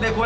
내고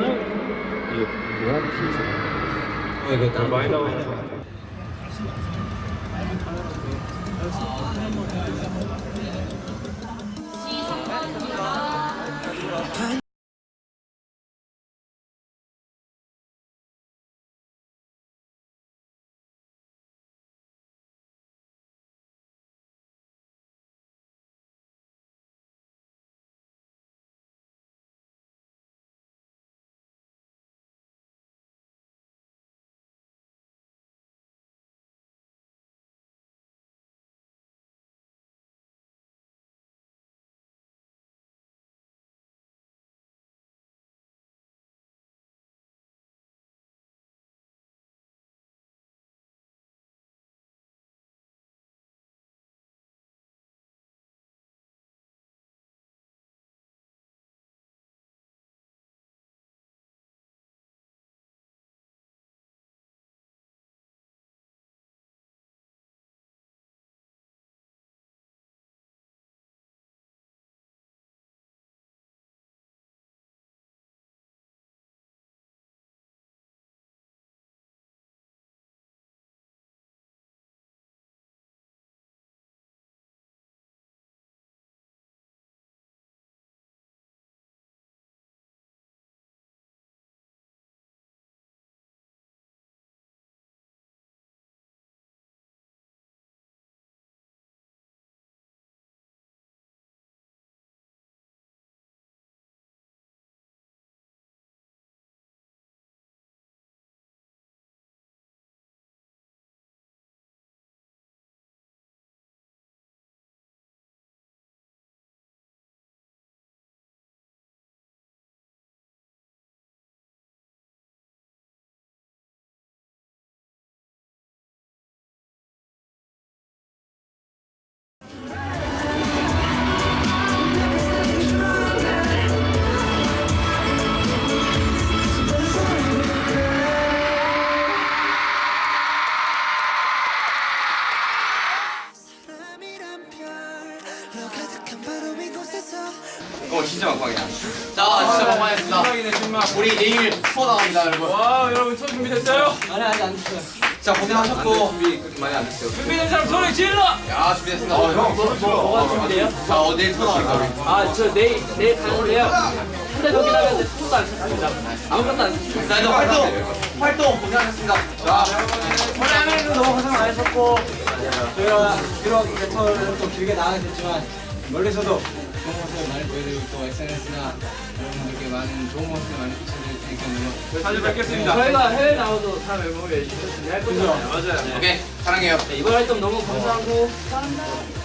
you make some noise. 어 진짜 막방이야. 자 진짜 막방했습니다. 신박이네 신박 우리 내일 투어 나갑니다 여러분. 와 여러분 수업 준비됐어요? 아니 아직 안 됐어요. 자 고생하셨고 준비 그렇게 많이 안 됐어요. 준비된 사람 소리 질러! 야 준비됐습니다. 어, 형. 뭐가 준비돼요? 자 어, 내일 투어 나갑니다. 아 저 내일 내일 가는데요. 한달더 기다렸는데 손도 안 썼습니다. 아무것도 안 썼습니다. 자 일단 활동 활동 고생하셨습니다. 자 원래 하면서 너무 고생 많으셨고 저희가 이제 투어를 또 길게 나가게 됐지만 멀리서도 좋은 모습을 많이 보여드리고 또 SNS나 여러분들 많은 좋은 모습 많이 비춰줄 테니까요. 자주 뵙겠습니다. 저희가 해외 나와도 다 멤버를 열심히 할 거잖아요. 맞아요. 오케이 사랑해요. 네, 이번 활동 너무 감사하고 감사합니다.